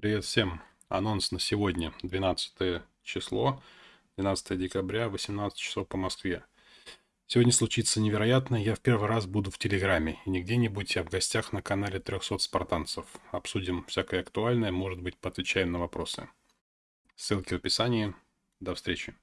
Привет всем. Анонс на сегодня, 12 число, 12 декабря, 18 часов по Москве. Сегодня случится невероятное. я в первый раз буду в Телеграме, и не где-нибудь, а в гостях на канале 300 спартанцев. Обсудим всякое актуальное, может быть, поотвечаем на вопросы. Ссылки в описании. До встречи.